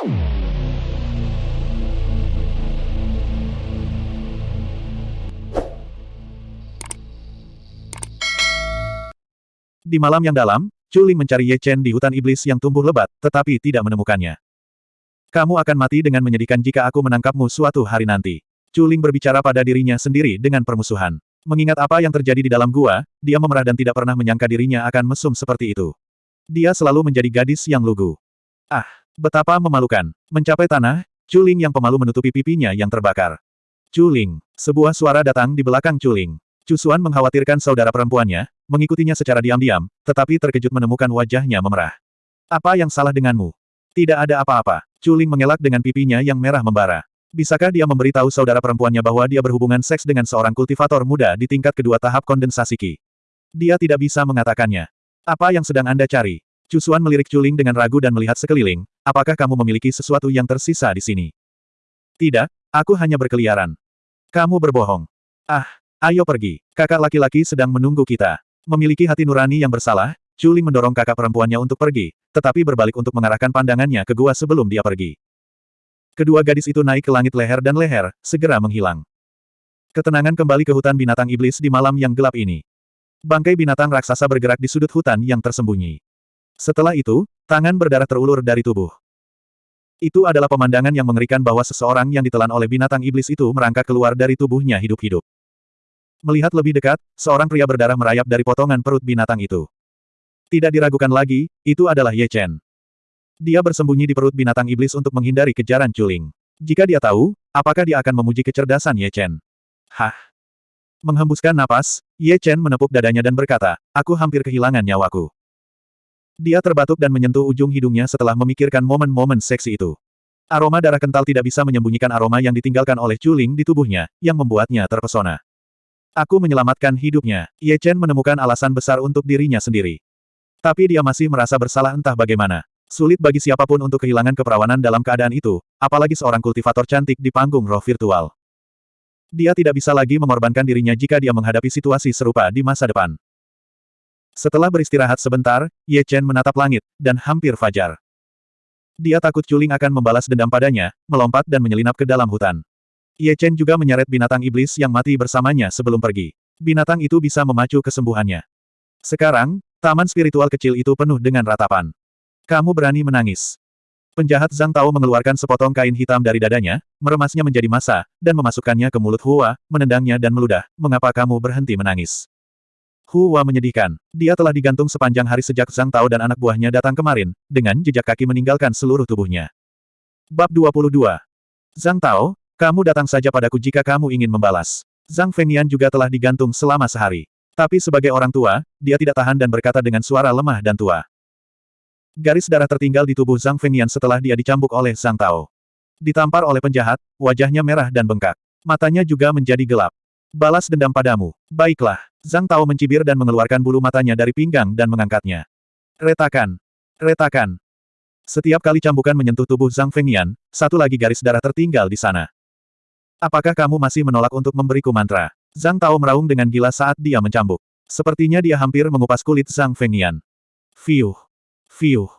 Di malam yang dalam, Chuling mencari Ye Chen di hutan iblis yang tumbuh lebat, tetapi tidak menemukannya. Kamu akan mati dengan menyedihkan jika aku menangkapmu suatu hari nanti. Chuling berbicara pada dirinya sendiri dengan permusuhan. Mengingat apa yang terjadi di dalam gua, dia memerah dan tidak pernah menyangka dirinya akan mesum seperti itu. Dia selalu menjadi gadis yang lugu. Ah, betapa memalukan. Mencapai tanah, Chuling yang pemalu menutupi pipinya yang terbakar. Chuling, sebuah suara datang di belakang Chuling. Cusuan mengkhawatirkan saudara perempuannya, mengikutinya secara diam-diam, tetapi terkejut menemukan wajahnya memerah. Apa yang salah denganmu? Tidak ada apa-apa. Chuling mengelak dengan pipinya yang merah membara. Bisakah dia memberitahu saudara perempuannya bahwa dia berhubungan seks dengan seorang kultivator muda di tingkat kedua tahap kondensasi Qi? Dia tidak bisa mengatakannya. Apa yang sedang Anda cari? Cusuan melirik Chuling dengan ragu dan melihat sekeliling, apakah kamu memiliki sesuatu yang tersisa di sini? Tidak, aku hanya berkeliaran. Kamu berbohong. Ah, ayo pergi. Kakak laki-laki sedang menunggu kita. Memiliki hati nurani yang bersalah, Chuling mendorong kakak perempuannya untuk pergi, tetapi berbalik untuk mengarahkan pandangannya ke gua sebelum dia pergi. Kedua gadis itu naik ke langit leher dan leher, segera menghilang. Ketenangan kembali ke hutan binatang iblis di malam yang gelap ini. Bangkai binatang raksasa bergerak di sudut hutan yang tersembunyi. Setelah itu, tangan berdarah terulur dari tubuh. Itu adalah pemandangan yang mengerikan bahwa seseorang yang ditelan oleh binatang iblis itu merangkak keluar dari tubuhnya hidup-hidup. Melihat lebih dekat, seorang pria berdarah merayap dari potongan perut binatang itu. Tidak diragukan lagi, itu adalah Ye Chen. Dia bersembunyi di perut binatang iblis untuk menghindari kejaran Chuling. Jika dia tahu, apakah dia akan memuji kecerdasan Ye Chen? Hah? Menghembuskan napas, Ye Chen menepuk dadanya dan berkata, aku hampir kehilangan nyawaku. Dia terbatuk dan menyentuh ujung hidungnya setelah memikirkan momen-momen seksi itu. Aroma darah kental tidak bisa menyembunyikan aroma yang ditinggalkan oleh Chuling di tubuhnya, yang membuatnya terpesona. Aku menyelamatkan hidupnya. Ye Chen menemukan alasan besar untuk dirinya sendiri. Tapi dia masih merasa bersalah entah bagaimana. Sulit bagi siapa pun untuk kehilangan keperawanan dalam keadaan itu, apalagi seorang kultivator cantik di panggung roh virtual. Dia tidak bisa lagi mengorbankan dirinya jika dia menghadapi situasi serupa di masa depan. Setelah beristirahat sebentar, Ye Chen menatap langit, dan hampir fajar. Dia takut Culing akan membalas dendam padanya, melompat dan menyelinap ke dalam hutan. Ye Chen juga menyeret binatang iblis yang mati bersamanya sebelum pergi. Binatang itu bisa memacu kesembuhannya. Sekarang, taman spiritual kecil itu penuh dengan ratapan. Kamu berani menangis. Penjahat Zhang Tao mengeluarkan sepotong kain hitam dari dadanya, meremasnya menjadi massa, dan memasukkannya ke mulut Hua, menendangnya dan meludah, mengapa kamu berhenti menangis? Hua menyedihkan. Dia telah digantung sepanjang hari sejak Zhang Tao dan anak buahnya datang kemarin, dengan jejak kaki meninggalkan seluruh tubuhnya. Bab 22. Zhang Tao, kamu datang saja padaku jika kamu ingin membalas. Zhang Fengyan juga telah digantung selama sehari. Tapi sebagai orang tua, dia tidak tahan dan berkata dengan suara lemah dan tua. Garis darah tertinggal di tubuh Zhang Fengyan setelah dia dicambuk oleh Zhang Tao. Ditampar oleh penjahat, wajahnya merah dan bengkak. Matanya juga menjadi gelap. Balas dendam padamu. Baiklah. Zhang Tao mencibir dan mengeluarkan bulu matanya dari pinggang dan mengangkatnya. Retakan. Retakan. Setiap kali cambukan menyentuh tubuh Zhang Fengyan, satu lagi garis darah tertinggal di sana. Apakah kamu masih menolak untuk memberiku mantra? Zhang Tao meraung dengan gila saat dia mencambuk. Sepertinya dia hampir mengupas kulit Zhang Fengyan. Fiuh. Fiuh.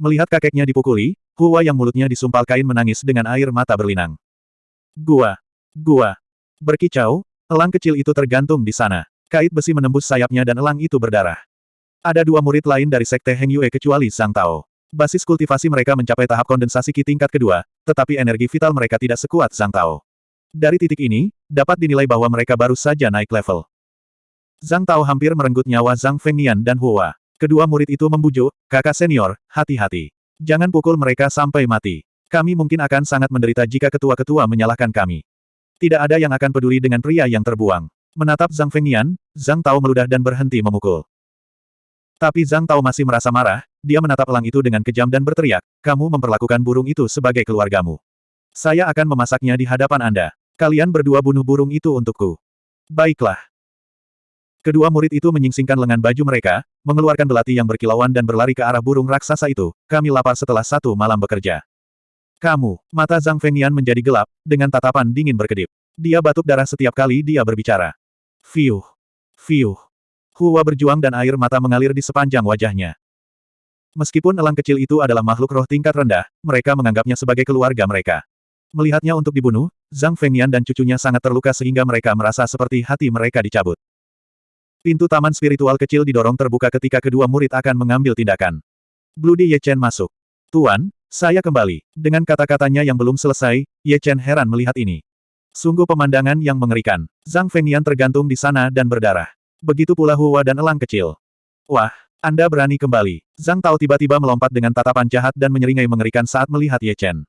Melihat kakeknya dipukuli, Hua yang mulutnya disumpal kain menangis dengan air mata berlinang. Gua. Gua. Berkicau, elang kecil itu tergantung di sana. Kait besi menembus sayapnya dan elang itu berdarah. Ada dua murid lain dari Sekte Heng Yue kecuali Zhang Tao. Basis kultivasi mereka mencapai tahap kondensasi Qi tingkat kedua, tetapi energi vital mereka tidak sekuat Zhang Tao. Dari titik ini, dapat dinilai bahwa mereka baru saja naik level. Zhang Tao hampir merenggut nyawa Zhang Fengnian dan Hua. Kedua murid itu membujuk, kakak senior, hati-hati. Jangan pukul mereka sampai mati. Kami mungkin akan sangat menderita jika ketua-ketua menyalahkan kami. Tidak ada yang akan peduli dengan pria yang terbuang. Menatap Zhang Fengnian, Zhang Tao meludah dan berhenti memukul. Tapi Zhang Tao masih merasa marah, dia menatap elang itu dengan kejam dan berteriak, kamu memperlakukan burung itu sebagai keluargamu. Saya akan memasaknya di hadapan Anda. Kalian berdua bunuh burung itu untukku. Baiklah. Kedua murid itu menyingsingkan lengan baju mereka, mengeluarkan belati yang berkilauan dan berlari ke arah burung raksasa itu. Kami lapar setelah satu malam bekerja. Kamu, mata Zhang Fengnian menjadi gelap, dengan tatapan dingin berkedip. Dia batuk darah setiap kali dia berbicara. Fiuh. Fiuh. Hua berjuang dan air mata mengalir di sepanjang wajahnya. Meskipun elang kecil itu adalah makhluk roh tingkat rendah, mereka menganggapnya sebagai keluarga mereka. Melihatnya untuk dibunuh, Zhang Fengyan dan cucunya sangat terluka sehingga mereka merasa seperti hati mereka dicabut. Pintu taman spiritual kecil didorong terbuka ketika kedua murid akan mengambil tindakan. Bloody Ye Chen masuk. Tuan, saya kembali. Dengan kata-katanya yang belum selesai, Ye Chen heran melihat ini. Sungguh pemandangan yang mengerikan. Zhang Fengyan tergantung di sana dan berdarah. Begitu pula Hua dan elang kecil. Wah, Anda berani kembali. Zhang Tao tiba-tiba melompat dengan tatapan jahat dan menyeringai mengerikan saat melihat Ye Chen.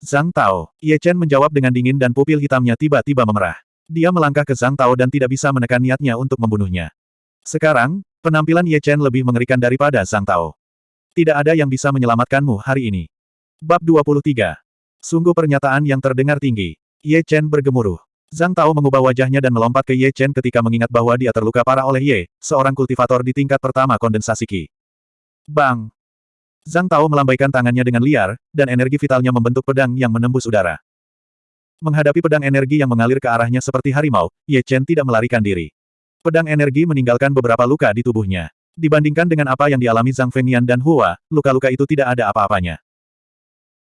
Zhang Tao. Ye Chen menjawab dengan dingin dan pupil hitamnya tiba-tiba memerah. Dia melangkah ke Zhang Tao dan tidak bisa menekan niatnya untuk membunuhnya. Sekarang, penampilan Ye Chen lebih mengerikan daripada Zhang Tao. Tidak ada yang bisa menyelamatkanmu hari ini. Bab 23. Sungguh pernyataan yang terdengar tinggi. Ye Chen bergemuruh. Zhang Tao mengubah wajahnya dan melompat ke Ye Chen ketika mengingat bahwa dia terluka parah oleh Ye, seorang kultivator di tingkat pertama kondensasi Qi. Bang! Zhang Tao melambaikan tangannya dengan liar, dan energi vitalnya membentuk pedang yang menembus udara. Menghadapi pedang energi yang mengalir ke arahnya seperti harimau, Ye Chen tidak melarikan diri. Pedang energi meninggalkan beberapa luka di tubuhnya. Dibandingkan dengan apa yang dialami Zhang Fengyan dan Hua, luka-luka itu tidak ada apa-apanya.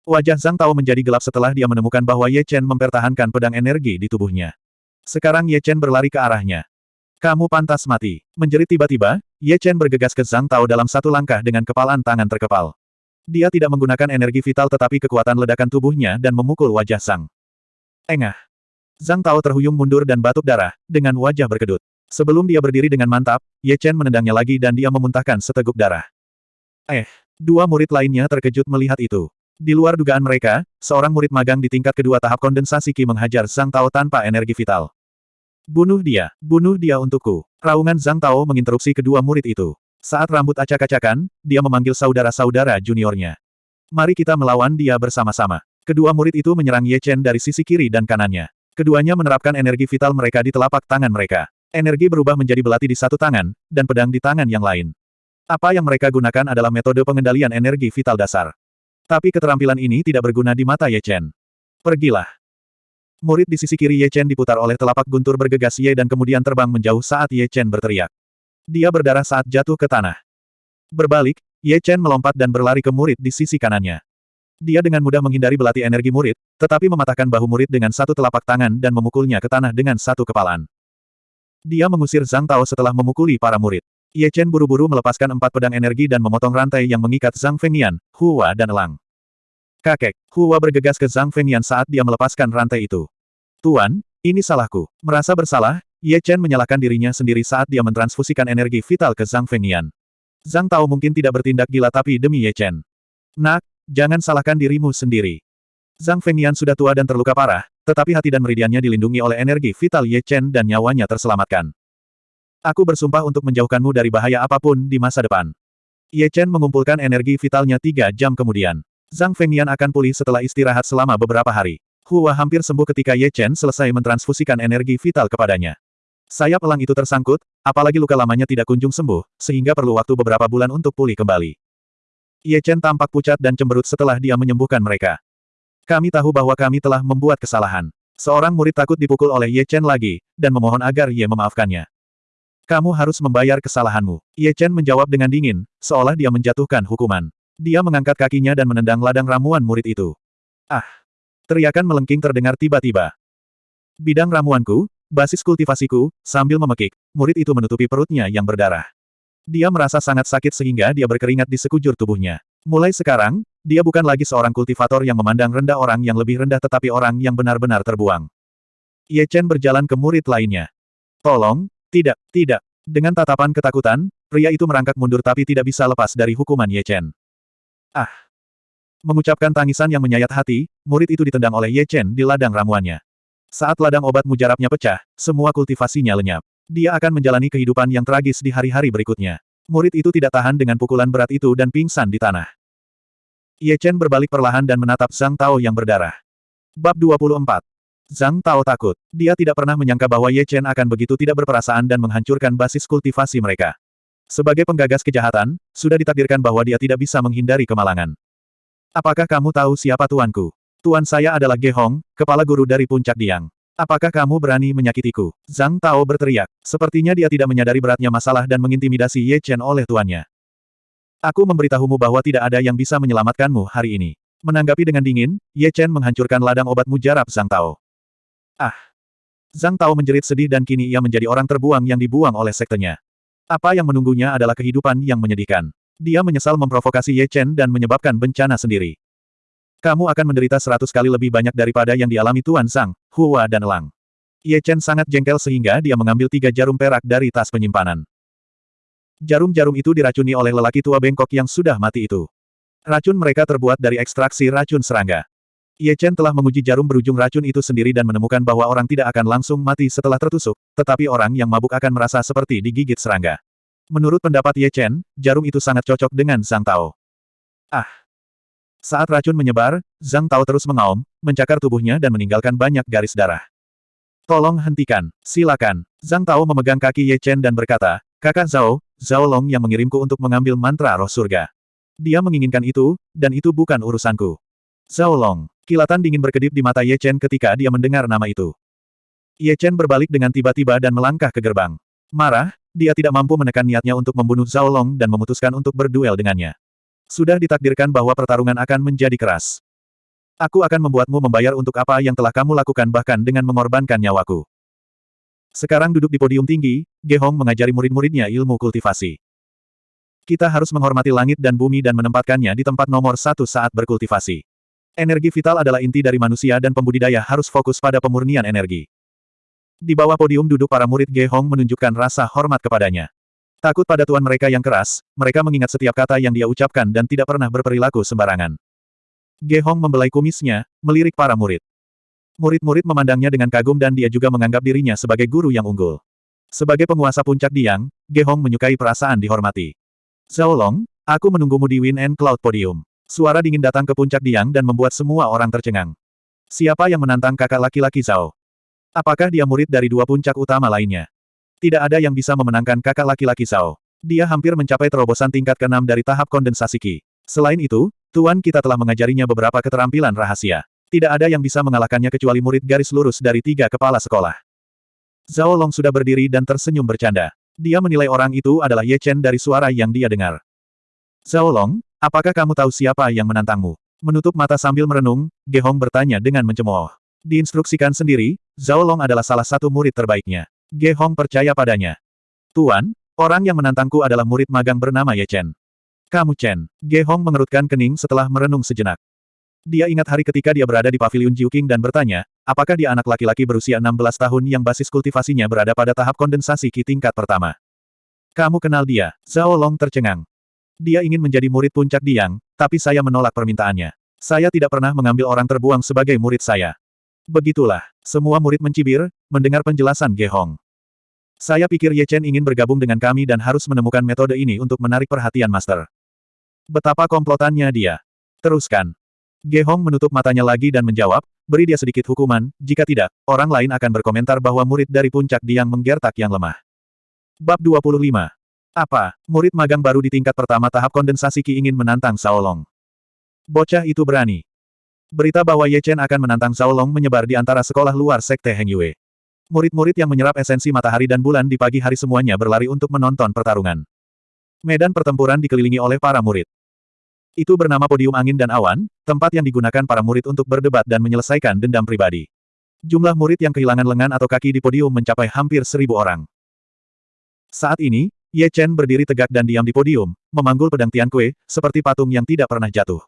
Wajah Zhang Tao menjadi gelap setelah dia menemukan bahwa Ye Chen mempertahankan pedang energi di tubuhnya. Sekarang Ye Chen berlari ke arahnya. Kamu pantas mati. Menjerit tiba-tiba, Ye Chen bergegas ke Zhang Tao dalam satu langkah dengan kepalan tangan terkepal. Dia tidak menggunakan energi vital tetapi kekuatan ledakan tubuhnya dan memukul wajah Zhang. Engah. Zhang Tao terhuyung mundur dan batuk darah, dengan wajah berkedut. Sebelum dia berdiri dengan mantap, Ye Chen menendangnya lagi dan dia memuntahkan seteguk darah. Eh, dua murid lainnya terkejut melihat itu. Di luar dugaan mereka, seorang murid magang di tingkat kedua tahap kondensasi Qi menghajar Zhang Tao tanpa energi vital. Bunuh dia, bunuh dia untukku. Raungan Zhang Tao menginterupsi kedua murid itu. Saat rambut acak-acakan, dia memanggil saudara-saudara juniornya. Mari kita melawan dia bersama-sama. Kedua murid itu menyerang Ye Chen dari sisi kiri dan kanannya. Keduanya menerapkan energi vital mereka di telapak tangan mereka. Energi berubah menjadi belati di satu tangan, dan pedang di tangan yang lain. Apa yang mereka gunakan adalah metode pengendalian energi vital dasar. Tapi keterampilan ini tidak berguna di mata Ye Chen. Pergilah. Murid di sisi kiri Ye Chen diputar oleh telapak guntur bergegas Ye dan kemudian terbang menjauh saat Ye Chen berteriak. Dia berdarah saat jatuh ke tanah. Berbalik, Ye Chen melompat dan berlari ke murid di sisi kanannya. Dia dengan mudah menghindari belati energi murid, tetapi mematahkan bahu murid dengan satu telapak tangan dan memukulnya ke tanah dengan satu kepalan. Dia mengusir Zhang Tao setelah memukuli para murid. Ye Chen buru-buru melepaskan empat pedang energi dan memotong rantai yang mengikat Zhang Fengyan, Hua dan Elang. Kakek, Hua bergegas ke Zhang Fengyan saat dia melepaskan rantai itu. Tuan, ini salahku. Merasa bersalah, Ye Chen menyalahkan dirinya sendiri saat dia mentransfusikan energi vital ke Zhang Fengyan. Zhang Tao mungkin tidak bertindak gila tapi demi Ye Chen. Nak, jangan salahkan dirimu sendiri. Zhang Fengyan sudah tua dan terluka parah, tetapi hati dan meridiannya dilindungi oleh energi vital Ye Chen dan nyawanya terselamatkan. Aku bersumpah untuk menjauhkanmu dari bahaya apa pun di masa depan. Ye Chen mengumpulkan energi vitalnya tiga jam kemudian. Zhang Fengyan akan pulih setelah istirahat selama beberapa hari. Hua hampir sembuh ketika Ye Chen selesai mentransfusikan energi vital kepadanya. Sayap elang itu tersangkut, apalagi luka lamanya tidak kunjung sembuh, sehingga perlu waktu beberapa bulan untuk pulih kembali. Ye Chen tampak pucat dan cemberut setelah dia menyembuhkan mereka. Kami tahu bahwa kami telah membuat kesalahan. Seorang murid takut dipukul oleh Ye Chen lagi, dan memohon agar Ye memaafkannya. Kamu harus membayar kesalahanmu. Ye Chen menjawab dengan dingin, seolah dia menjatuhkan hukuman. Dia mengangkat kakinya dan menendang ladang ramuan murid itu. Ah! Teriakan melengking terdengar tiba-tiba. Bidang ramuanku, basis kultivasiku, sambil memekik, murid itu menutupi perutnya yang berdarah. Dia merasa sangat sakit sehingga dia berkeringat di sekujur tubuhnya. Mulai sekarang, dia bukan lagi seorang kultivator yang memandang rendah orang yang lebih rendah tetapi orang yang benar-benar terbuang. Ye Chen berjalan ke murid lainnya. Tolong, tidak, tidak. Dengan tatapan ketakutan, pria itu merangkak mundur tapi tidak bisa lepas dari hukuman Ye Chen. Ah! Mengucapkan tangisan yang menyayat hati, murid itu ditendang oleh Ye Chen di ladang ramuannya. Saat ladang obat mujarabnya pecah, semua kultivasinya lenyap. Dia akan menjalani kehidupan yang tragis di hari-hari berikutnya. Murid itu tidak tahan dengan pukulan berat itu dan pingsan di tanah. Ye Chen berbalik perlahan dan menatap Zhang Tao yang berdarah. Bab 24 Zhang Tao takut. Dia tidak pernah menyangka bahwa Ye Chen akan begitu tidak berperasaan dan menghancurkan basis kultivasi mereka. Sebagai penggagas kejahatan, sudah ditakdirkan bahwa dia tidak bisa menghindari kemalangan. Apakah kamu tahu siapa tuanku? Tuan saya adalah Ge Hong, kepala guru dari puncak Diang. Apakah kamu berani menyakitiku? Zhang Tao berteriak. Sepertinya dia tidak menyadari beratnya masalah dan mengintimidasi Ye Chen oleh tuannya. Aku memberitahumu bahwa tidak ada yang bisa menyelamatkanmu hari ini. Menanggapi dengan dingin, Ye Chen menghancurkan ladang obat mujarab Zhang Tao. Ah! Zhang Tao menjerit sedih dan kini ia menjadi orang terbuang yang dibuang oleh sektenya. Apa yang menunggunya adalah kehidupan yang menyedihkan. Dia menyesal memprovokasi Ye Chen dan menyebabkan bencana sendiri. Kamu akan menderita seratus kali lebih banyak daripada yang dialami Tuan Zhang, Hua dan Elang. Ye Chen sangat jengkel sehingga dia mengambil tiga jarum perak dari tas penyimpanan. Jarum-jarum itu diracuni oleh lelaki tua bengkok yang sudah mati itu. Racun mereka terbuat dari ekstraksi racun serangga. Ye Chen telah menguji jarum berujung racun itu sendiri dan menemukan bahwa orang tidak akan langsung mati setelah tertusuk, tetapi orang yang mabuk akan merasa seperti digigit serangga. Menurut pendapat Ye Chen, jarum itu sangat cocok dengan Zhang Tao. Ah! Saat racun menyebar, Zhang Tao terus mengaum, mencakar tubuhnya dan meninggalkan banyak garis darah. Tolong hentikan, silakan. Zhang Tao memegang kaki Ye Chen dan berkata, Kakak Zhao, Zhao Long yang mengirimku untuk mengambil mantra roh surga. Dia menginginkan itu, dan itu bukan urusanku. Zhao Long. Kilatan dingin berkedip di mata Ye Chen ketika dia mendengar nama itu. Ye Chen berbalik dengan tiba-tiba dan melangkah ke gerbang. Marah, dia tidak mampu menekan niatnya untuk membunuh Zhao Long dan memutuskan untuk berduel dengannya. Sudah ditakdirkan bahwa pertarungan akan menjadi keras. Aku akan membuatmu membayar untuk apa yang telah kamu lakukan bahkan dengan mengorbankan nyawaku. Sekarang duduk di podium tinggi, Ge Hong mengajari murid-muridnya ilmu kultivasi. Kita harus menghormati langit dan bumi dan menempatkannya di tempat nomor satu saat berkultivasi. Energi vital adalah inti dari manusia dan pembudidaya harus fokus pada pemurnian energi. Di bawah podium duduk para murid Ge Hong menunjukkan rasa hormat kepadanya. Takut pada tuan mereka yang keras, mereka mengingat setiap kata yang dia ucapkan dan tidak pernah berperilaku sembarangan. Ge Hong membelai kumisnya, melirik para murid. Murid-murid memandangnya dengan kagum dan dia juga menganggap dirinya sebagai guru yang unggul. Sebagai penguasa puncak Diang, Ge Hong menyukai perasaan dihormati. Zhao Long, aku menunggumu di Wind and Cloud Podium. Suara dingin datang ke puncak Diang dan membuat semua orang tercengang. Siapa yang menantang kakak laki-laki Zhao? Apakah dia murid dari dua puncak utama lainnya? Tidak ada yang bisa memenangkan kakak laki-laki Zhao. Dia hampir mencapai terobosan tingkat ke-6 dari tahap kondensasi Qi. Selain itu, Tuan kita telah mengajarinya beberapa keterampilan rahasia. Tidak ada yang bisa mengalahkannya kecuali murid garis lurus dari tiga kepala sekolah. Zhao Long sudah berdiri dan tersenyum bercanda. Dia menilai orang itu adalah Ye Chen dari suara yang dia dengar. Zhao Long, apakah kamu tahu siapa yang menantangmu? Menutup mata sambil merenung, Ge Hong bertanya dengan mencemooh. Diinstruksikan sendiri, Zhao Long adalah salah satu murid terbaiknya. Ge Hong percaya padanya. Tuan, orang yang menantangku adalah murid magang bernama Ye Chen. Kamu Chen. Ge Hong mengerutkan kening setelah merenung sejenak. Dia ingat hari ketika dia berada di pavilion Jiuqing dan bertanya, apakah dia anak laki-laki berusia 16 tahun yang basis kultivasinya berada pada tahap kondensasi Ki tingkat pertama. Kamu kenal dia, Zhao Long tercengang. Dia ingin menjadi murid puncak Diang, tapi saya menolak permintaannya. Saya tidak pernah mengambil orang terbuang sebagai murid saya. Begitulah, semua murid mencibir, mendengar penjelasan Ge Hong. Saya pikir Ye Chen ingin bergabung dengan kami dan harus menemukan metode ini untuk menarik perhatian Master. Betapa komplotannya dia. Teruskan. Ge Hong menutup matanya lagi dan menjawab, beri dia sedikit hukuman, jika tidak, orang lain akan berkomentar bahwa murid dari puncak Diang menggertak yang lemah. Bab 25. Apa, murid magang baru di tingkat pertama tahap kondensasi Qi ingin menantang Sao Long. Bocah itu berani. Berita bahwa Ye Chen akan menantang Sao Long menyebar di antara sekolah luar Sekte Heng Yue. Murid-murid yang menyerap esensi matahari dan bulan di pagi hari semuanya berlari untuk menonton pertarungan. Medan pertempuran dikelilingi oleh para murid. Itu bernama podium angin dan awan, tempat yang digunakan para murid untuk berdebat dan menyelesaikan dendam pribadi. Jumlah murid yang kehilangan lengan atau kaki di podium mencapai hampir seribu orang. Saat ini, Ye Chen berdiri tegak dan diam di podium, memanggul pedang Tian Kue, seperti patung yang tidak pernah jatuh.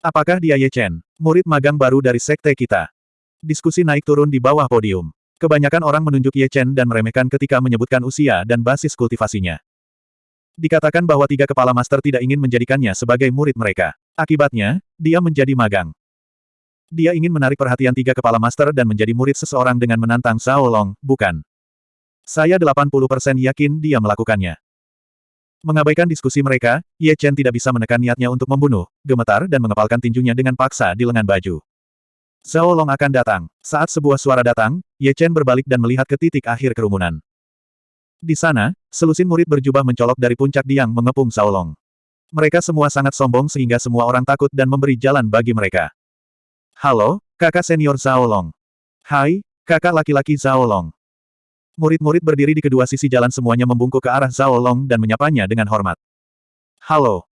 Apakah dia Ye Chen, murid magang baru dari sekte kita? Diskusi naik turun di bawah podium. Kebanyakan orang menunjuk Ye Chen dan meremehkan ketika menyebutkan usia dan basis kultivasinya. Dikatakan bahwa tiga kepala master tidak ingin menjadikannya sebagai murid mereka. Akibatnya, dia menjadi magang. Dia ingin menarik perhatian tiga kepala master dan menjadi murid seseorang dengan menantang Zhao Long, bukan. Saya 80% yakin dia melakukannya. Mengabaikan diskusi mereka, Ye Chen tidak bisa menekan niatnya untuk membunuh, gemetar dan mengepalkan tinjunya dengan paksa di lengan baju. Zhao Long akan datang. Saat sebuah suara datang, Ye Chen berbalik dan melihat ke titik akhir kerumunan. Di sana, selusin murid berjubah mencolok dari puncak Diang mengepung Saolong. Mereka semua sangat sombong sehingga semua orang takut dan memberi jalan bagi mereka. Halo, kakak senior Zaolong. Hai, kakak laki-laki Zaolong. Murid-murid berdiri di kedua sisi jalan semuanya membungkuk ke arah Zaolong dan menyapanya dengan hormat. Halo,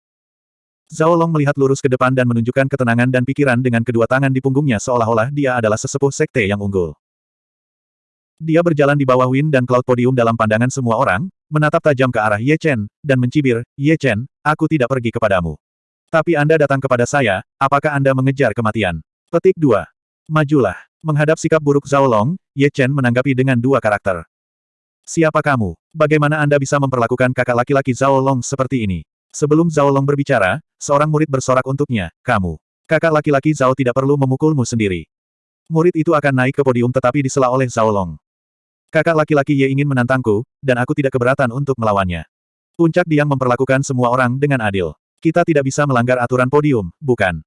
Zhao Long melihat lurus ke depan dan menunjukkan ketenangan dan pikiran dengan kedua tangan di punggungnya seolah-olah dia adalah sesepuh sekte yang unggul. Dia berjalan di bawah Win dan Cloud Podium dalam pandangan semua orang, menatap tajam ke arah Ye Chen, dan mencibir, Ye Chen, aku tidak pergi kepadamu. Tapi Anda datang kepada saya, apakah Anda mengejar kematian? Petik 2. Majulah. Menghadap sikap buruk Zhao Long, Ye Chen menanggapi dengan dua karakter. Siapa kamu? Bagaimana Anda bisa memperlakukan kakak laki-laki Zhao Long seperti ini? Sebelum Zhao Long berbicara, seorang murid bersorak untuknya, kamu. Kakak laki-laki Zhao tidak perlu memukulmu sendiri. Murid itu akan naik ke podium tetapi disela oleh Zhao Long. Kakak laki-laki Ye ingin menantangku, dan aku tidak keberatan untuk melawannya. Puncak Diang memperlakukan semua orang dengan adil. Kita tidak bisa melanggar aturan podium, bukan?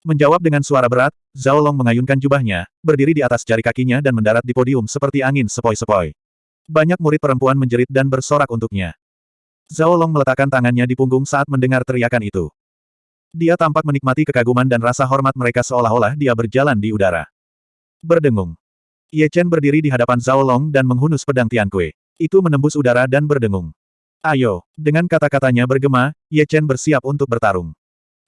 Menjawab dengan suara berat, Zhao Long mengayunkan jubahnya, berdiri di atas jari kakinya dan mendarat di podium seperti angin sepoi-sepoi. Banyak murid perempuan menjerit dan bersorak untuknya. Zhao Long meletakkan tangannya di punggung saat mendengar teriakan itu. Dia tampak menikmati kekaguman dan rasa hormat mereka seolah-olah dia berjalan di udara. Berdengung. Ye Chen berdiri di hadapan Zhao Long dan menghunus pedang Tian Kue. Itu menembus udara dan berdengung. Ayo, dengan kata-katanya bergema, Ye Chen bersiap untuk bertarung.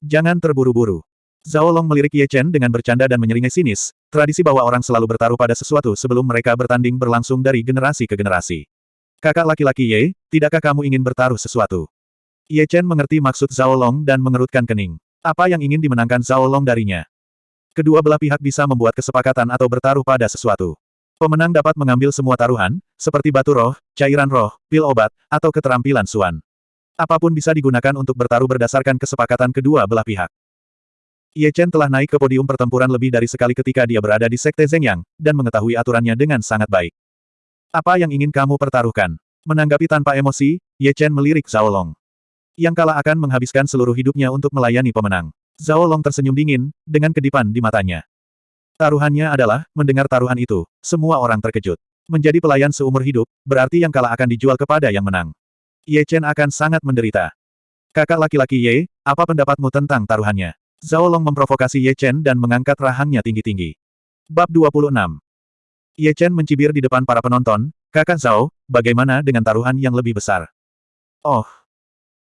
Jangan terburu-buru. Zhao Long melirik Ye Chen dengan bercanda dan menyeringai sinis, tradisi bahwa orang selalu bertaruh pada sesuatu sebelum mereka bertanding berlangsung dari generasi ke generasi. Kakak laki-laki Ye, tidakkah kamu ingin bertaruh sesuatu? Ye Chen mengerti maksud Zhao Long dan mengerutkan kening. Apa yang ingin dimenangkan Zhao Long darinya? Kedua belah pihak bisa membuat kesepakatan atau bertaruh pada sesuatu. Pemenang dapat mengambil semua taruhan, seperti batu roh, cairan roh, pil obat, atau keterampilan suan. Apa pun bisa digunakan untuk bertaruh berdasarkan kesepakatan kedua belah pihak. Ye Chen telah naik ke podium pertempuran lebih dari sekali ketika dia berada di Sekte Zhengyang, dan mengetahui aturannya dengan sangat baik. Apa yang ingin kamu pertaruhkan? Menanggapi tanpa emosi, Ye Chen melirik Zhao Long. Yang kalah akan menghabiskan seluruh hidupnya untuk melayani pemenang. Zhao Long tersenyum dingin, dengan kedipan di matanya. Taruhannya adalah, mendengar taruhan itu, semua orang terkejut. Menjadi pelayan seumur hidup, berarti yang kalah akan dijual kepada yang menang. Ye Chen akan sangat menderita. Kakak laki-laki Ye, apa pendapatmu tentang taruhannya? Zhao Long memprovokasi Ye Chen dan mengangkat rahangnya tinggi-tinggi. Bab 26 Ye Chen mencibir di depan para penonton, Kakak Zhao, bagaimana dengan taruhan yang lebih besar? Oh!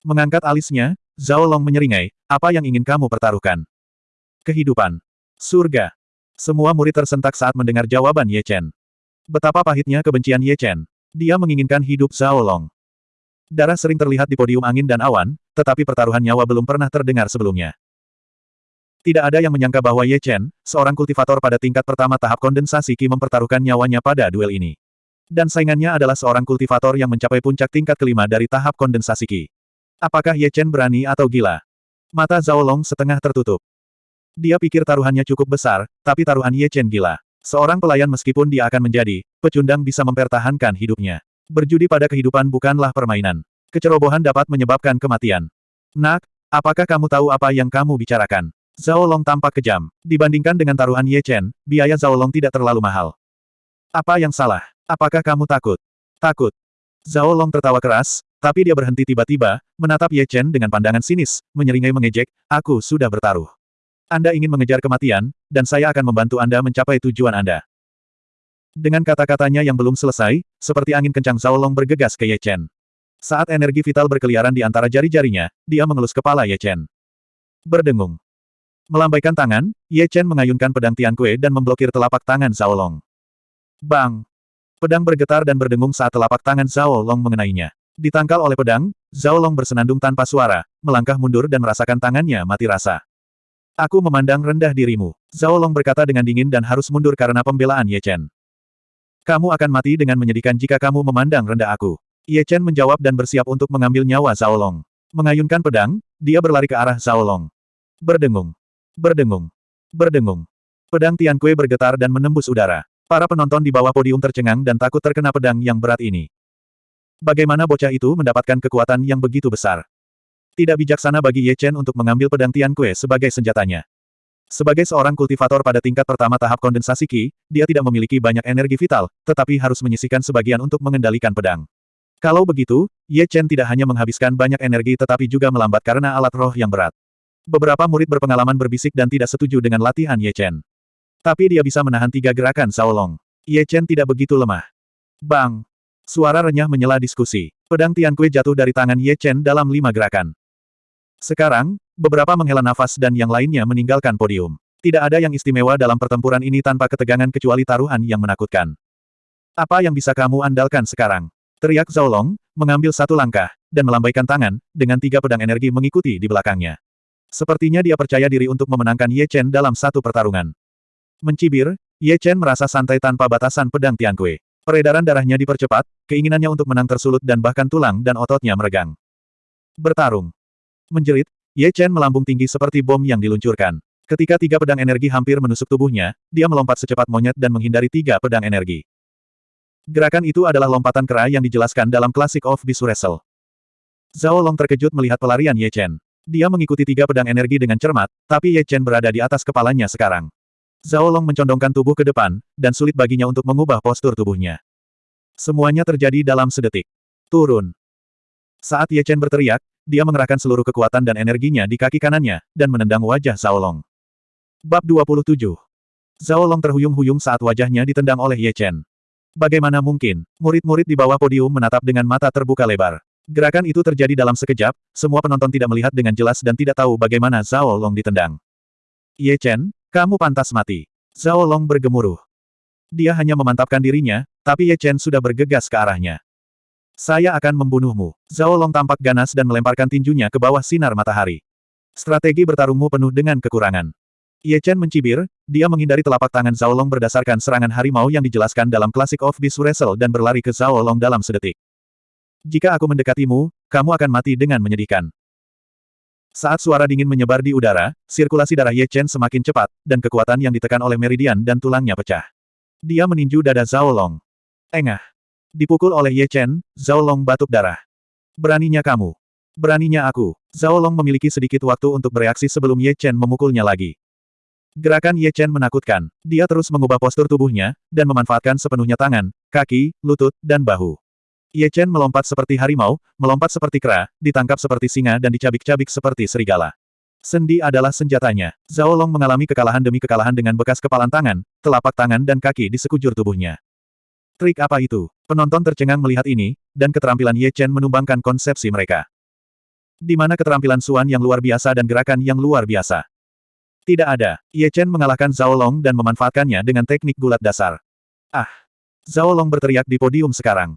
Mengangkat alisnya, Zhao Long menyeringai, apa yang ingin kamu pertaruhkan? Kehidupan. Surga. Semua murid tersentak saat mendengar jawaban Ye Chen. Betapa pahitnya kebencian Ye Chen. Dia menginginkan hidup Zhao Long. Darah sering terlihat di podium angin dan awan, tetapi pertaruhan nyawa belum pernah terdengar sebelumnya. Tidak ada yang menyangka bahwa Ye Chen, seorang kultivator pada tingkat pertama tahap kondensasi Qi mempertaruhkan nyawanya pada duel ini. Dan saingannya adalah seorang kultivator yang mencapai puncak tingkat kelima dari tahap kondensasi Qi. Apakah Ye Chen berani atau gila? Mata Zhao Long setengah tertutup. Dia pikir taruhannya cukup besar, tapi taruhan Ye Chen gila. Seorang pelayan meskipun dia akan menjadi, pecundang bisa mempertahankan hidupnya. Berjudi pada kehidupan bukanlah permainan. Kecerobohan dapat menyebabkan kematian. Nak, apakah kamu tahu apa yang kamu bicarakan? Zhao Long tampak kejam. Dibandingkan dengan taruhan Ye Chen, biaya Zhao Long tidak terlalu mahal. Apa yang salah? Apakah kamu takut? Takut. Zhao Long tertawa keras, tapi dia berhenti tiba-tiba, menatap Ye Chen dengan pandangan sinis, menyeringai mengejek, aku sudah bertaruh. Anda ingin mengejar kematian, dan saya akan membantu Anda mencapai tujuan Anda. Dengan kata-katanya yang belum selesai, seperti angin kencang Zhao Long bergegas ke Ye Chen. Saat energi vital berkeliaran di antara jari-jarinya, dia mengelus kepala Ye Chen. Berdengung. Melambaikan tangan, Ye Chen mengayunkan pedang Tian Kue dan memblokir telapak tangan Zhao Long. Bang! Pedang bergetar dan berdengung saat telapak tangan Zhao Long mengenainya. Ditangkal oleh pedang, Zhao Long bersenandung tanpa suara, melangkah mundur dan merasakan tangannya mati rasa. Aku memandang rendah dirimu. Zhao Long berkata dengan dingin dan harus mundur karena pembelaan Ye Chen. Kamu akan mati dengan menyedihkan jika kamu memandang rendah aku. Ye Chen menjawab dan bersiap untuk mengambil nyawa Zhao Long. Mengayunkan pedang, dia berlari ke arah Zhao Long. Berdengung. Berdengung. Berdengung. Pedang Tian Kue bergetar dan menembus udara. Para penonton di bawah podium tercengang dan takut terkena pedang yang berat ini. Bagaimana bocah itu mendapatkan kekuatan yang begitu besar? Tidak bijaksana bagi Ye Chen untuk mengambil pedang Tian Kue sebagai senjatanya. Sebagai seorang kultivator pada tingkat pertama tahap kondensasi Qi, dia tidak memiliki banyak energi vital, tetapi harus menyisikan sebagian untuk mengendalikan pedang. Kalau begitu, Ye Chen tidak hanya menghabiskan banyak energi tetapi juga melambat karena alat roh yang berat. Beberapa murid berpengalaman berbisik dan tidak setuju dengan latihan Ye Chen. Tapi dia bisa menahan tiga gerakan Sao Long. Ye Chen tidak begitu lemah. Bang! Suara renyah menyela diskusi. Pedang Tian Kue jatuh dari tangan Ye Chen dalam lima gerakan. Sekarang, beberapa menghela nafas dan yang lainnya meninggalkan podium. Tidak ada yang istimewa dalam pertempuran ini tanpa ketegangan kecuali taruhan yang menakutkan. Apa yang bisa kamu andalkan sekarang? Teriak Zhao Long, mengambil satu langkah, dan melambaikan tangan, dengan tiga pedang energi mengikuti di belakangnya. Sepertinya dia percaya diri untuk memenangkan Ye Chen dalam satu pertarungan. Mencibir, Ye Chen merasa santai tanpa batasan pedang Tiankui. Peredaran darahnya dipercepat, keinginannya untuk menang tersulut dan bahkan tulang dan ototnya meregang. Bertarung. Menjerit, Ye Chen melambung tinggi seperti bom yang diluncurkan. Ketika tiga pedang energi hampir menusuk tubuhnya, dia melompat secepat monyet dan menghindari tiga pedang energi. Gerakan itu adalah lompatan kera yang dijelaskan dalam Classic of Bisu Wrestle. Zhao Long terkejut melihat pelarian Ye Chen. Dia mengikuti tiga pedang energi dengan cermat, tapi Ye Chen berada di atas kepalanya sekarang. Zhao Long mencondongkan tubuh ke depan, dan sulit baginya untuk mengubah postur tubuhnya. Semuanya terjadi dalam sedetik. Turun. Saat Ye Chen berteriak, dia mengerahkan seluruh kekuatan dan energinya di kaki kanannya, dan menendang wajah Zhao Long. Bab 27. Zhao Long terhuyung-huyung saat wajahnya ditendang oleh Ye Chen. Bagaimana mungkin, murid-murid di bawah podium menatap dengan mata terbuka lebar. Gerakan itu terjadi dalam sekejap, semua penonton tidak melihat dengan jelas dan tidak tahu bagaimana Zhao Long ditendang. Ye Chen, kamu pantas mati. Zhao Long bergemuruh. Dia hanya memantapkan dirinya, tapi Ye Chen sudah bergegas ke arahnya. Saya akan membunuhmu. Zhao Long tampak ganas dan melemparkan tinjunya ke bawah sinar matahari. Strategi bertarungmu penuh dengan kekurangan. Ye Chen mencibir, dia menghindari telapak tangan Zhao Long berdasarkan serangan harimau yang dijelaskan dalam Classic of Beast Wrestle dan berlari ke Zhao Long dalam sedetik. Jika aku mendekatimu, kamu akan mati dengan menyedihkan. Saat suara dingin menyebar di udara, sirkulasi darah Ye Chen semakin cepat, dan kekuatan yang ditekan oleh meridian dan tulangnya pecah. Dia meninju dada Zhao Long. Engah. Dipukul oleh Ye Chen, Zhao Long batuk darah. Beraninya kamu. Beraninya aku. Zhao Long memiliki sedikit waktu untuk bereaksi sebelum Ye Chen memukulnya lagi. Gerakan Ye Chen menakutkan. Dia terus mengubah postur tubuhnya, dan memanfaatkan sepenuhnya tangan, kaki, lutut, dan bahu. Ye Chen melompat seperti harimau, melompat seperti kera, ditangkap seperti singa dan dicabik-cabik seperti serigala. Sendi adalah senjatanya. Zhao Long mengalami kekalahan demi kekalahan dengan bekas kepalan tangan, telapak tangan dan kaki di sekujur tubuhnya. Trik apa itu? Penonton tercengang melihat ini, dan keterampilan Ye Chen menumbangkan konsepsi mereka. Di mana keterampilan Suan yang luar biasa dan gerakan yang luar biasa? Tidak ada. Ye Chen mengalahkan Zhao Long dan memanfaatkannya dengan teknik gulat dasar. Ah! Zhao Long berteriak di podium sekarang.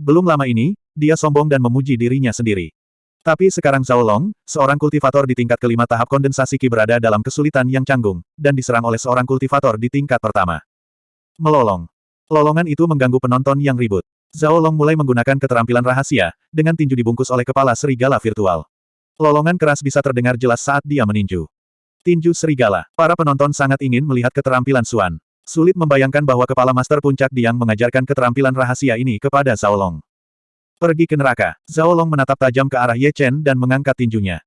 Belum lama ini, dia sombong dan memuji dirinya sendiri. Tapi sekarang Zhao Long, seorang kultivator di tingkat kelima tahap kondensasi Qi berada dalam kesulitan yang canggung, dan diserang oleh seorang kultivator di tingkat pertama. Melolong. Lolongan itu mengganggu penonton yang ribut. Zhao Long mulai menggunakan keterampilan rahasia, dengan tinju dibungkus oleh kepala serigala virtual. Lolongan keras bisa terdengar jelas saat dia meninju. Tinju serigala. Para penonton sangat ingin melihat keterampilan Suan. Sulit membayangkan bahwa kepala Master Puncak Diang mengajarkan keterampilan rahasia ini kepada Zhao Long. Pergi ke neraka. Zhao Long menatap tajam ke arah Ye Chen dan mengangkat tinjunya.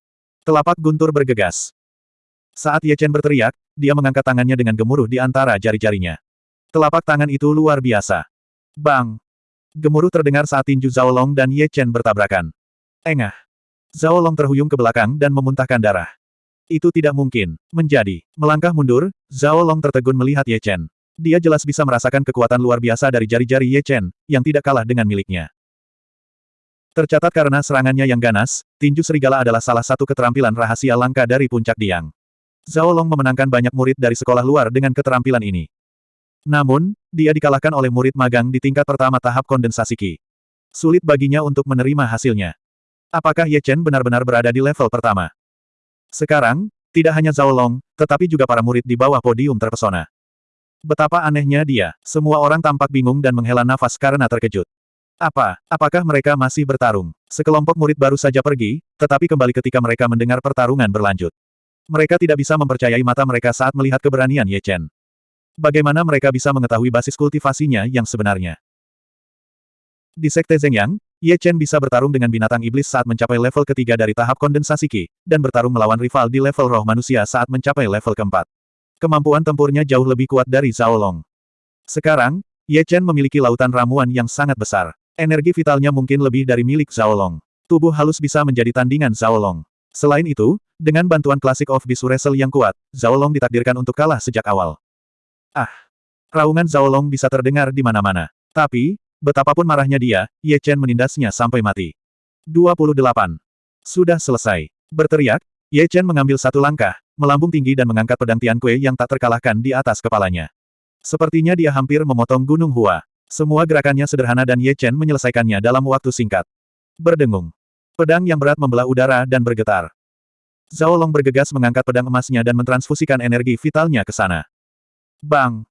Telapak guntur bergegas. Saat Ye Chen berteriak, dia mengangkat tangannya dengan gemuruh di antara jari-jarinya. Telapak tangan itu luar biasa. Bang! Gemuruh terdengar saat tinju Zhao Long dan Ye Chen bertabrakan. Engah! Zhao Long terhuyung ke belakang dan memuntahkan darah. Itu tidak mungkin. Menjadi. Melangkah mundur, Zhao Long tertegun melihat Ye Chen. Dia jelas bisa merasakan kekuatan luar biasa dari jari-jari Ye Chen, yang tidak kalah dengan miliknya. Tercatat karena serangannya yang ganas, tinju serigala adalah salah satu keterampilan rahasia langka dari puncak Diang. Zhao Long memenangkan banyak murid dari sekolah luar dengan keterampilan ini. Namun, dia dikalahkan oleh murid magang di tingkat pertama tahap kondensasi Qi. Sulit baginya untuk menerima hasilnya. Apakah Ye Chen benar-benar berada di level pertama? Sekarang, tidak hanya Zhao Long, tetapi juga para murid di bawah podium terpesona. Betapa anehnya dia, semua orang tampak bingung dan menghela nafas karena terkejut. Apa, apakah mereka masih bertarung? Sekelompok murid baru saja pergi, tetapi kembali ketika mereka mendengar pertarungan berlanjut. Mereka tidak bisa mempercayai mata mereka saat melihat keberanian Ye Chen. Bagaimana mereka bisa mengetahui basis kultivasinya yang sebenarnya? Di Sekte Zhengyang, Ye Chen bisa bertarung dengan binatang iblis saat mencapai level ketiga dari tahap kondensasi Qi, dan bertarung melawan rival di level roh manusia saat mencapai level keempat. Kemampuan tempurnya jauh lebih kuat dari Zhao Long. Sekarang, Ye Chen memiliki lautan ramuan yang sangat besar. Energi vitalnya mungkin lebih dari milik Zhao Long. Tubuh halus bisa menjadi tandingan Zhao Long. Selain itu, dengan bantuan Classic of Beast Wrestle yang kuat, Zhao Long ditakdirkan untuk kalah sejak awal. Ah! Raungan Zhao Long bisa terdengar di mana-mana. Tapi, Betapapun marahnya dia, Ye Chen menindasnya sampai mati. 28. Sudah selesai. Berteriak, Ye Chen mengambil satu langkah, melambung tinggi dan mengangkat pedang Tian Kue yang tak terkalahkan di atas kepalanya. Sepertinya dia hampir memotong Gunung Hua. Semua gerakannya sederhana dan Ye Chen menyelesaikannya dalam waktu singkat. Berdengung. Pedang yang berat membelah udara dan bergetar. Zhao Long bergegas mengangkat pedang emasnya dan mentransfusikan energi vitalnya ke sana. Bang!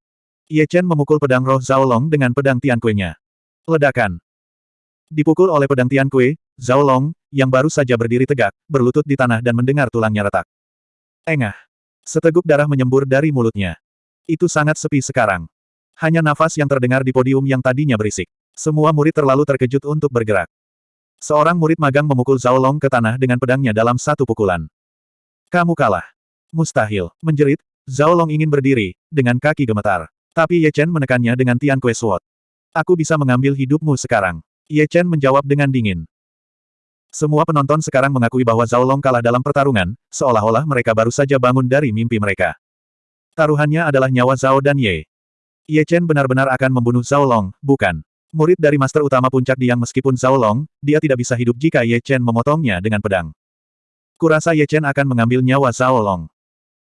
Ye Chen memukul pedang roh Zhao Long dengan pedang Tian Kue-nya. Ledakan. Dipukul oleh pedang Tian Kue, Zhao Long, yang baru saja berdiri tegak, berlutut di tanah dan mendengar tulangnya retak. Engah. Seteguk darah menyembur dari mulutnya. Itu sangat sepi sekarang. Hanya nafas yang terdengar di podium yang tadinya berisik. Semua murid terlalu terkejut untuk bergerak. Seorang murid magang memukul Zhao Long ke tanah dengan pedangnya dalam satu pukulan. Kamu kalah. Mustahil. Menjerit, Zhao Long ingin berdiri, dengan kaki gemetar. Tapi Ye Chen menekannya dengan Tian Kue Sword. Aku bisa mengambil hidupmu sekarang. Ye Chen menjawab dengan dingin. Semua penonton sekarang mengakui bahwa Zhao Long kalah dalam pertarungan, seolah-olah mereka baru saja bangun dari mimpi mereka. Taruhannya adalah nyawa Zhao dan Ye. Ye Chen benar-benar akan membunuh Zhao Long, bukan? Murid dari Master Utama Puncak Diang meskipun Zhao Long, dia tidak bisa hidup jika Ye Chen memotongnya dengan pedang. Kurasa Ye Chen akan mengambil nyawa Zhao Long.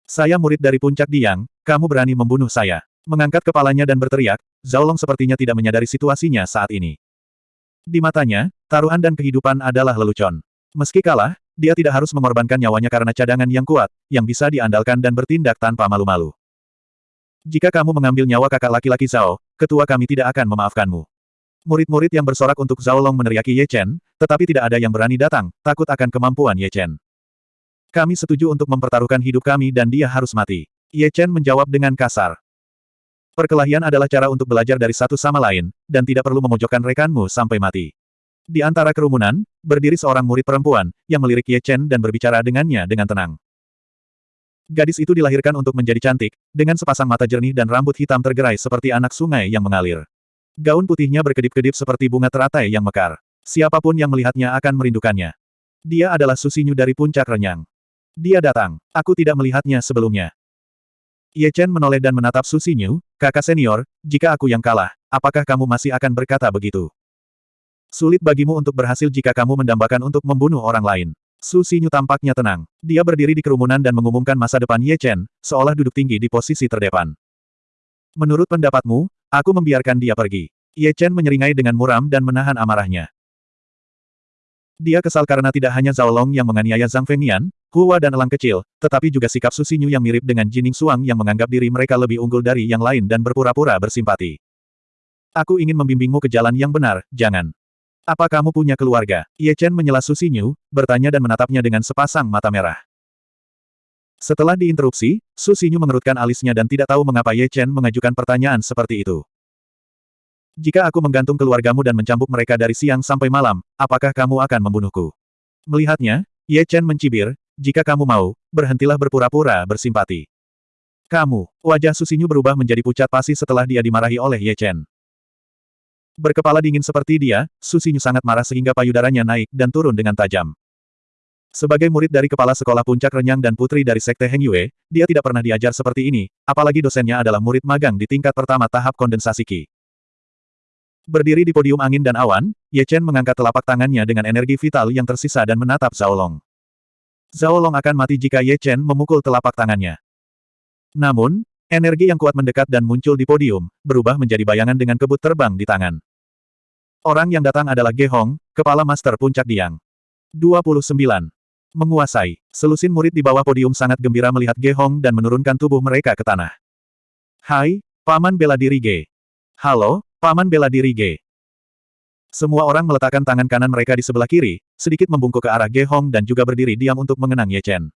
Saya murid dari Puncak Diang, kamu berani membunuh saya. Mengangkat kepalanya dan berteriak, Zhao Long sepertinya tidak menyadari situasinya saat ini. Di matanya, taruhan dan kehidupan adalah lelucon. Meski kalah, dia tidak harus mengorbankan nyawanya karena cadangan yang kuat, yang bisa diandalkan dan bertindak tanpa malu-malu. Jika kamu mengambil nyawa kakak laki-laki Zhao, ketua kami tidak akan memaafkanmu. Murid-murid yang bersorak untuk Zhao Long meneriaki Ye Chen, tetapi tidak ada yang berani datang, takut akan kemampuan Ye Chen. Kami setuju untuk mempertaruhkan hidup kami dan dia harus mati. Ye Chen menjawab dengan kasar. Perkelahian adalah cara untuk belajar dari satu sama lain, dan tidak perlu memojokkan rekanmu sampai mati. Di antara kerumunan, berdiri seorang murid perempuan, yang melirik Ye Chen dan berbicara dengannya dengan tenang. Gadis itu dilahirkan untuk menjadi cantik, dengan sepasang mata jernih dan rambut hitam tergerai seperti anak sungai yang mengalir. Gaun putihnya berkedip-kedip seperti bunga teratai yang mekar. Siapa pun yang melihatnya akan merindukannya. Dia adalah Susinyu dari puncak renyang. Dia datang. Aku tidak melihatnya sebelumnya. Ye Chen menoleh dan menatap Su Xinyu, kakak senior, jika aku yang kalah, apakah kamu masih akan berkata begitu? Sulit bagimu untuk berhasil jika kamu mendambakan untuk membunuh orang lain. Su Xinyu tampaknya tenang. Dia berdiri di kerumunan dan mengumumkan masa depan Ye Chen, seolah duduk tinggi di posisi terdepan. Menurut pendapatmu, aku membiarkan dia pergi. Ye Chen menyeringai dengan muram dan menahan amarahnya. Dia kesal karena tidak hanya Zhao Long yang menganiaya Zhang Fengnian, Hua dan Elang Kecil, tetapi juga sikap Susinyu yang mirip dengan Jining Suang yang menganggap diri mereka lebih unggul dari yang lain dan berpura-pura bersimpati. Aku ingin membimbingmu ke jalan yang benar, jangan. Apa kamu punya keluarga? Ye Chen menyela Susinyu, bertanya dan menatapnya dengan sepasang mata merah. Setelah diinterupsi, Susinyu mengerutkan alisnya dan tidak tahu mengapa Ye Chen mengajukan pertanyaan seperti itu. Jika aku menggantung keluargamu dan mencambuk mereka dari siang sampai malam, apakah kamu akan membunuhku? Melihatnya, Ye Chen mencibir, jika kamu mau, berhentilah berpura-pura bersimpati. Kamu, wajah Susinyu berubah menjadi pucat pasi setelah dia dimarahi oleh Ye Chen. Berkepala dingin seperti dia, Susinyu sangat marah sehingga payudaranya naik dan turun dengan tajam. Sebagai murid dari kepala sekolah puncak renyang dan putri dari sekte Heng Yue, dia tidak pernah diajar seperti ini, apalagi dosennya adalah murid magang di tingkat pertama tahap kondensasi Qi. Berdiri di podium angin dan awan, Ye Chen mengangkat telapak tangannya dengan energi vital yang tersisa dan menatap Zhao Long. Zhao Long akan mati jika Ye Chen memukul telapak tangannya. Namun, energi yang kuat mendekat dan muncul di podium, berubah menjadi bayangan dengan kebut terbang di tangan. Orang yang datang adalah Ge Hong, kepala Master Puncak Diang. 29. Menguasai. Selusin murid di bawah podium sangat gembira melihat Ge Hong dan menurunkan tubuh mereka ke tanah. Hai, Paman bela diri Ge. Halo, Paman bela diri Ge. Semua orang meletakkan tangan kanan mereka di sebelah kiri, sedikit membungkuk ke arah Ge Hong dan juga berdiri diam untuk mengenang Ye Chen.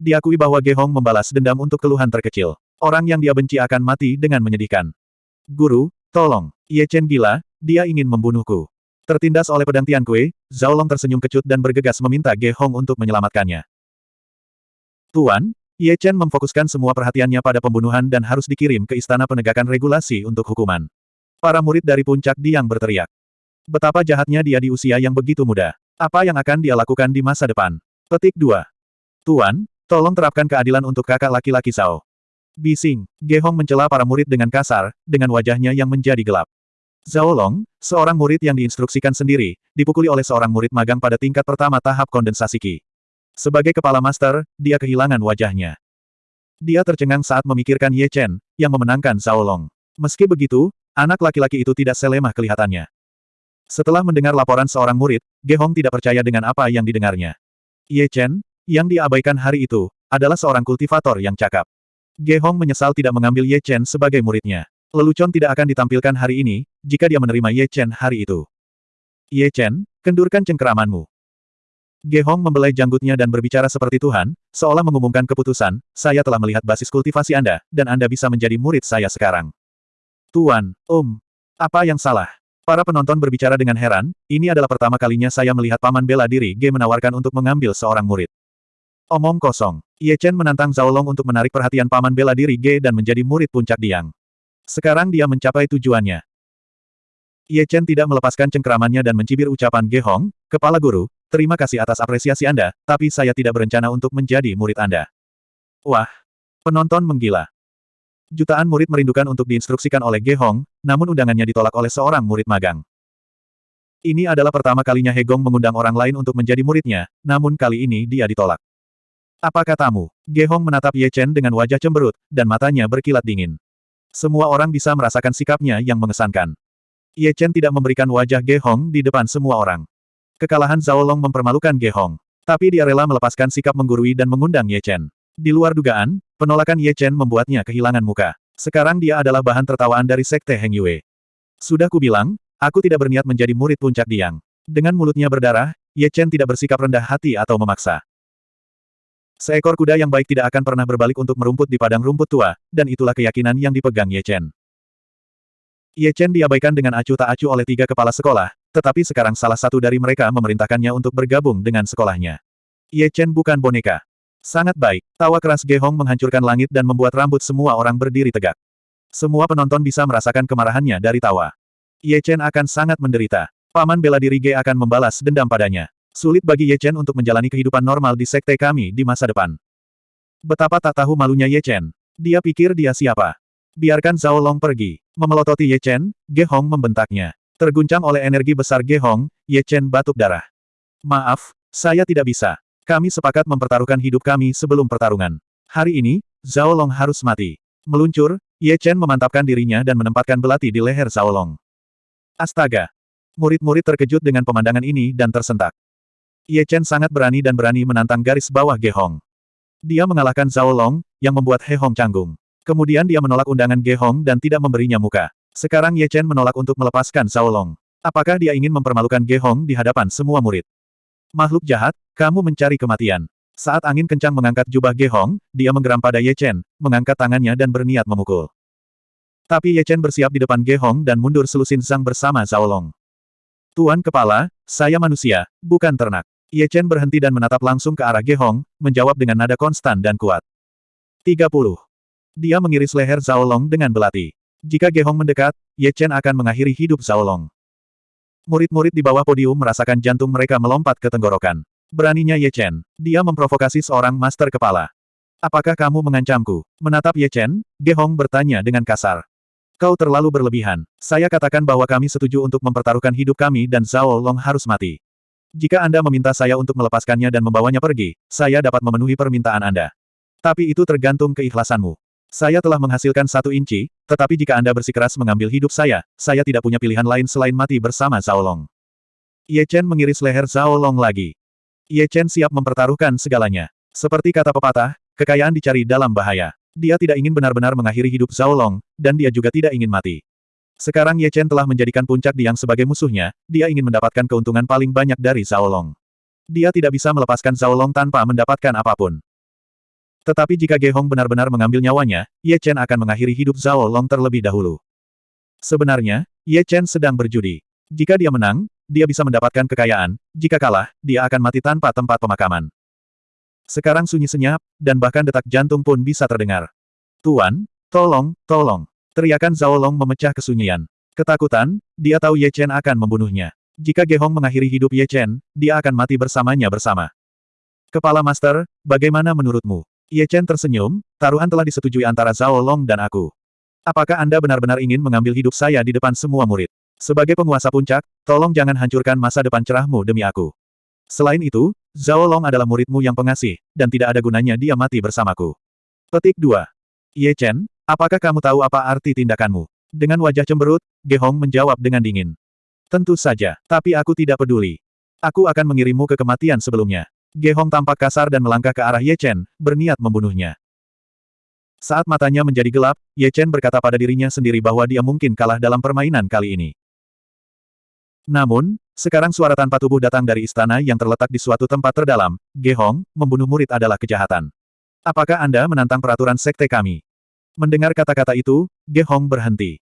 Diakui bahwa Ge Hong membalas dendam untuk keluhan terkecil. Orang yang dia benci akan mati dengan menyedihkan. Guru, tolong. Ye Chen gila, dia ingin membunuhku. Tertindas oleh pedang Tian Kue, Zhao Long tersenyum kecut dan bergegas meminta Ge Hong untuk menyelamatkannya. Tuan, Ye Chen memfokuskan semua perhatiannya pada pembunuhan dan harus dikirim ke Istana Penegakan Regulasi untuk hukuman. Para murid dari puncak Diang berteriak. Betapa jahatnya dia di usia yang begitu muda. Apa yang akan dia lakukan di masa depan? Petik 2. Tuan, tolong terapkan keadilan untuk kakak laki-laki Sao. Bising, Gehong mencela para murid dengan kasar, dengan wajahnya yang menjadi gelap. Zhao Long, seorang murid yang diinstruksikan sendiri, dipukuli oleh seorang murid magang pada tingkat pertama tahap kondensasi Qi. Sebagai kepala master, dia kehilangan wajahnya. Dia tercengang saat memikirkan Ye Chen, yang memenangkan Zhao Long. Meski begitu, anak laki-laki itu tidak selemah kelihatannya. Setelah mendengar laporan seorang murid, Ge Hong tidak percaya dengan apa yang didengarnya. Ye Chen, yang diabaikan hari itu, adalah seorang kultivator yang cakap. Ge Hong menyesal tidak mengambil Ye Chen sebagai muridnya. Lelucon tidak akan ditampilkan hari ini, jika dia menerima Ye Chen hari itu. Ye Chen, kendurkan cengkeramanmu. Ge Hong membelai janggutnya dan berbicara seperti Tuhan, seolah mengumumkan keputusan, saya telah melihat basis kultivasi Anda, dan Anda bisa menjadi murid saya sekarang. Tuan, Om. Apa yang salah? Para penonton berbicara dengan heran, ini adalah pertama kalinya saya melihat paman bela diri Ge menawarkan untuk mengambil seorang murid. Omong kosong. Ye Chen menantang Zhao Long untuk menarik perhatian paman bela diri Ge dan menjadi murid puncak Diang. Sekarang dia mencapai tujuannya. Ye Chen tidak melepaskan cengkeramannya dan mencibir ucapan Ge Hong, Kepala Guru, terima kasih atas apresiasi Anda, tapi saya tidak berencana untuk menjadi murid Anda. Wah! Penonton menggila. Jutaan murid merindukan untuk diinstruksikan oleh Ge Hong, namun undangannya ditolak oleh seorang murid magang. Ini adalah pertama kalinya He Gong mengundang orang lain untuk menjadi muridnya, namun kali ini dia ditolak. Apa katamu? Ge Hong menatap Ye Chen dengan wajah cemberut, dan matanya berkilat dingin. Semua orang bisa merasakan sikapnya yang mengesankan. Ye Chen tidak memberikan wajah Ge Hong di depan semua orang. Kekalahan Zhao Long mempermalukan Ge Hong. Tapi dia rela melepaskan sikap menggurui dan mengundang Ye Chen. Di luar dugaan, penolakan Ye Chen membuatnya kehilangan muka. Sekarang dia adalah bahan tertawaan dari Sekte Heng Yue. Sudah kubilang, aku tidak berniat menjadi murid puncak Diang. Dengan mulutnya berdarah, Ye Chen tidak bersikap rendah hati atau memaksa. Seekor kuda yang baik tidak akan pernah berbalik untuk merumput di padang rumput tua, dan itulah keyakinan yang dipegang Ye Chen. Ye Chen diabaikan dengan acuh tak acuh oleh tiga kepala sekolah, tetapi sekarang salah satu dari mereka memerintahkannya untuk bergabung dengan sekolahnya. Ye Chen bukan boneka. Sangat baik, tawa keras Ge Hong menghancurkan langit dan membuat rambut semua orang berdiri tegak. Semua penonton bisa merasakan kemarahannya dari tawa. Ye Chen akan sangat menderita. Paman bela diri Ge akan membalas dendam padanya. Sulit bagi Ye Chen untuk menjalani kehidupan normal di sekte kami di masa depan. Betapa tak tahu malunya Ye Chen. Dia pikir dia siapa. Biarkan Zhao Long pergi. Memelototi Ye Chen, Ge Hong membentaknya. Terguncang oleh energi besar Ge Hong, Ye Chen batuk darah. Maaf, saya tidak bisa. Kami sepakat mempertaruhkan hidup kami sebelum pertarungan. Hari ini, Zhao Long harus mati. Meluncur, Ye Chen memantapkan dirinya dan menempatkan belati di leher Zhao Long. Astaga! Murid-murid terkejut dengan pemandangan ini dan tersentak. Ye Chen sangat berani dan berani menantang garis bawah Ge Hong. Dia mengalahkan Zhao Long, yang membuat He Hong canggung. Kemudian dia menolak undangan Ge Hong dan tidak memberinya muka. Sekarang Ye Chen menolak untuk melepaskan Zhao Long. Apakah dia ingin mempermalukan Ge Hong di hadapan semua murid? Makhluk jahat, kamu mencari kematian. Saat angin kencang mengangkat jubah Ge Hong, dia menggeram pada Ye Chen, mengangkat tangannya dan berniat memukul. Tapi Ye Chen bersiap di depan Ge Hong dan mundur selusin Zhang bersama Zhao Long. Tuan Kepala, saya manusia, bukan ternak. Ye Chen berhenti dan menatap langsung ke arah Ge Hong, menjawab dengan nada konstan dan kuat. 30. Dia mengiris leher Zhao Long dengan belati. Jika Ge Hong mendekat, Ye Chen akan mengakhiri hidup Zhao Long. Murid-murid di bawah podium merasakan jantung mereka melompat ke tenggorokan. Beraninya Ye Chen. Dia memprovokasi seorang master kepala. Apakah kamu mengancamku? Menatap Ye Chen, Ge Hong bertanya dengan kasar. Kau terlalu berlebihan. Saya katakan bahwa kami setuju untuk mempertaruhkan hidup kami dan Zhao Long harus mati. Jika Anda meminta saya untuk melepaskannya dan membawanya pergi, saya dapat memenuhi permintaan Anda. Tapi itu tergantung keikhlasanmu. Saya telah menghasilkan satu inci, tetapi jika Anda bersikeras mengambil hidup saya, saya tidak punya pilihan lain selain mati bersama Zhao Long. Ye Chen mengiris leher Zhao Long lagi. Ye Chen siap mempertaruhkan segalanya. Seperti kata pepatah, kekayaan dicari dalam bahaya. Dia tidak ingin benar-benar mengakhiri hidup Zhao Long, dan dia juga tidak ingin mati. Sekarang Ye Chen telah menjadikan puncak Diang sebagai musuhnya, dia ingin mendapatkan keuntungan paling banyak dari Zhao Long. Dia tidak bisa melepaskan Zhao Long tanpa mendapatkan apa pun. Tetapi jika Ge Hong benar-benar mengambil nyawanya, Ye Chen akan mengakhiri hidup Zhao Long terlebih dahulu. Sebenarnya, Ye Chen sedang berjudi. Jika dia menang, dia bisa mendapatkan kekayaan, jika kalah, dia akan mati tanpa tempat pemakaman. Sekarang sunyi senyap, dan bahkan detak jantung pun bisa terdengar. Tuan, tolong, tolong. Teriakan Zhao Long memecah kesunyian. Ketakutan, dia tahu Ye Chen akan membunuhnya. Jika Ge Hong mengakhiri hidup Ye Chen, dia akan mati bersamanya bersama. Kepala Master, bagaimana menurutmu? Ye Chen tersenyum, taruhan telah disetujui antara Zhao Long dan aku. Apakah Anda benar-benar ingin mengambil hidup saya di depan semua murid? Sebagai penguasa puncak, tolong jangan hancurkan masa depan cerahmu demi aku. Selain itu, Zhao Long adalah muridmu yang pengasih, dan tidak ada gunanya dia mati bersamaku. Petik 2. Ye Chen, apakah kamu tahu apa arti tindakanmu? Dengan wajah cemberut, Ge Hong menjawab dengan dingin. Tentu saja, tapi aku tidak peduli. Aku akan mengirimmu ke kematian sebelumnya. Ge Hong tampak kasar dan melangkah ke arah Ye Chen, berniat membunuhnya. Saat matanya menjadi gelap, Ye Chen berkata pada dirinya sendiri bahwa dia mungkin kalah dalam permainan kali ini. Namun, sekarang suara tanpa tubuh datang dari istana yang terletak di suatu tempat terdalam. Ge Hong, membunuh murid adalah kejahatan. Apakah Anda menantang peraturan sekte kami? Mendengar kata-kata itu, Ge Hong berhenti.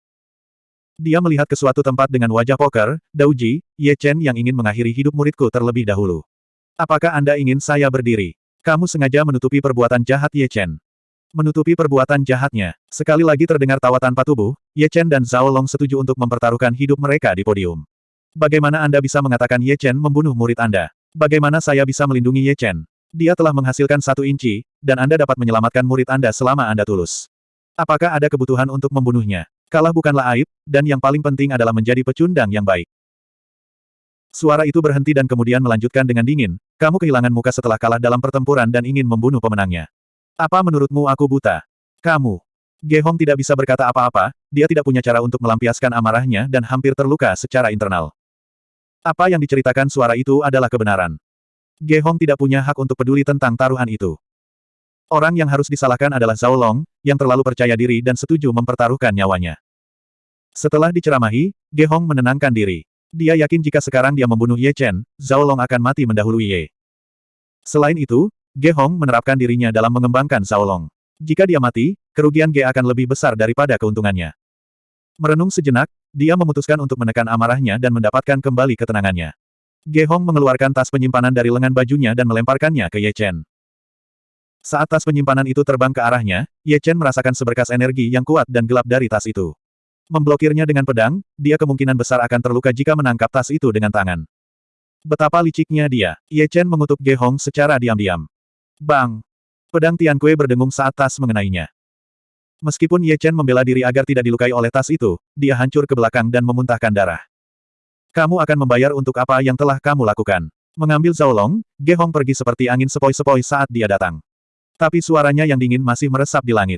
Dia melihat ke suatu tempat dengan wajah poker, Dauji, Ye Chen yang ingin mengakhiri hidup muridku terlebih dahulu. Apakah Anda ingin saya berdiri? Kamu sengaja menutupi perbuatan jahat Ye Chen. Menutupi perbuatan jahatnya, sekali lagi terdengar tawa tanpa tubuh, Ye Chen dan Zhao Long setuju untuk mempertaruhkan hidup mereka di podium. Bagaimana Anda bisa mengatakan Ye Chen membunuh murid Anda? Bagaimana saya bisa melindungi Ye Chen? Dia telah menghasilkan satu inci, dan Anda dapat menyelamatkan murid Anda selama Anda tulus. Apakah ada kebutuhan untuk membunuhnya? Kalah bukanlah aib, dan yang paling penting adalah menjadi pecundang yang baik. Suara itu berhenti dan kemudian melanjutkan dengan dingin, kamu kehilangan muka setelah kalah dalam pertempuran dan ingin membunuh pemenangnya. Apa menurutmu aku buta? Kamu. Ge Hong tidak bisa berkata apa-apa, dia tidak punya cara untuk melampiaskan amarahnya dan hampir terluka secara internal. Apa yang diceritakan suara itu adalah kebenaran. Ge Hong tidak punya hak untuk peduli tentang taruhan itu. Orang yang harus disalahkan adalah Zhao Long, yang terlalu percaya diri dan setuju mempertaruhkan nyawanya. Setelah diceramahi, Ge Hong menenangkan diri. Dia yakin jika sekarang dia membunuh Ye Chen, Zhao Long akan mati mendahului Ye. Selain itu, Ge Hong menerapkan dirinya dalam mengembangkan Zhao Long. Jika dia mati, kerugian Ge akan lebih besar daripada keuntungannya. Merenung sejenak, dia memutuskan untuk menekan amarahnya dan mendapatkan kembali ketenangannya. Ge Hong mengeluarkan tas penyimpanan dari lengan bajunya dan melemparkannya ke Ye Chen. Saat tas penyimpanan itu terbang ke arahnya, Ye Chen merasakan seberkas energi yang kuat dan gelap dari tas itu. Memblokirnya dengan pedang, dia kemungkinan besar akan terluka jika menangkap tas itu dengan tangan. Betapa liciknya dia, Ye Chen mengutuk Ge Hong secara diam-diam. Bang! Pedang Tian Kue berdengung saat tas mengenainya. Meskipun Ye Chen membela diri agar tidak dilukai oleh tas itu, dia hancur ke belakang dan memuntahkan darah. Kamu akan membayar untuk apa yang telah kamu lakukan. Mengambil Zhao Long, Ge Hong pergi seperti angin sepoi-sepoi saat dia datang. Tapi suaranya yang dingin masih meresap di langit.